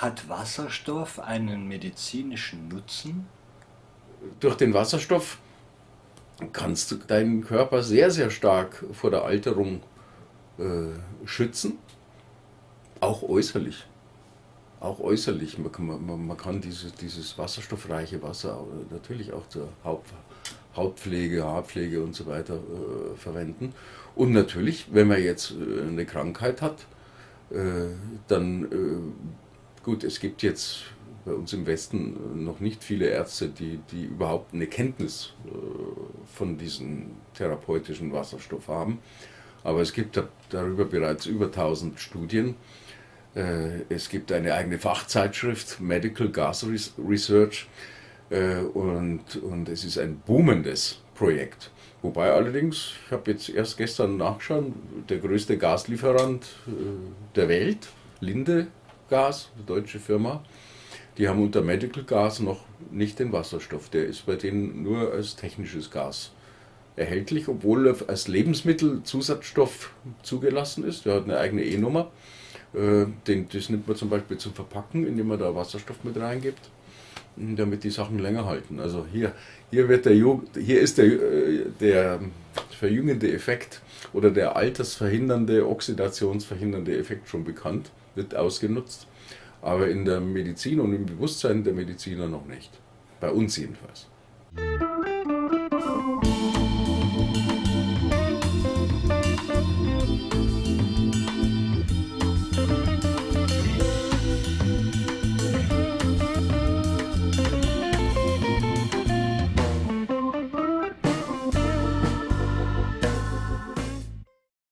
Hat Wasserstoff einen medizinischen Nutzen? Durch den Wasserstoff kannst du deinen Körper sehr, sehr stark vor der Alterung äh, schützen, auch äußerlich. Auch äußerlich. Man, man, man kann dieses, dieses wasserstoffreiche Wasser natürlich auch zur Haupt, Hautpflege, Haarpflege und so weiter äh, verwenden. Und natürlich, wenn man jetzt äh, eine Krankheit hat, äh, dann, äh, gut, es gibt jetzt bei uns im Westen noch nicht viele Ärzte, die, die überhaupt eine Kenntnis äh, von diesem therapeutischen Wasserstoff haben. Aber es gibt darüber bereits über 1000 Studien. Es gibt eine eigene Fachzeitschrift, Medical Gas Research, und, und es ist ein boomendes Projekt. Wobei allerdings, ich habe jetzt erst gestern nachgeschaut, der größte Gaslieferant der Welt, Linde Gas, eine deutsche Firma, die haben unter Medical Gas noch nicht den Wasserstoff. Der ist bei denen nur als technisches Gas erhältlich, obwohl er als Lebensmittelzusatzstoff zugelassen ist. Der hat eine eigene E-Nummer. Äh, das nimmt man zum Beispiel zum Verpacken, indem man da Wasserstoff mit reingibt, damit die Sachen länger halten. Also hier, hier, wird der, hier ist der, äh, der verjüngende Effekt oder der altersverhindernde, oxidationsverhindernde Effekt schon bekannt, wird ausgenutzt aber in der Medizin und im Bewusstsein der Mediziner noch nicht. Bei uns jedenfalls.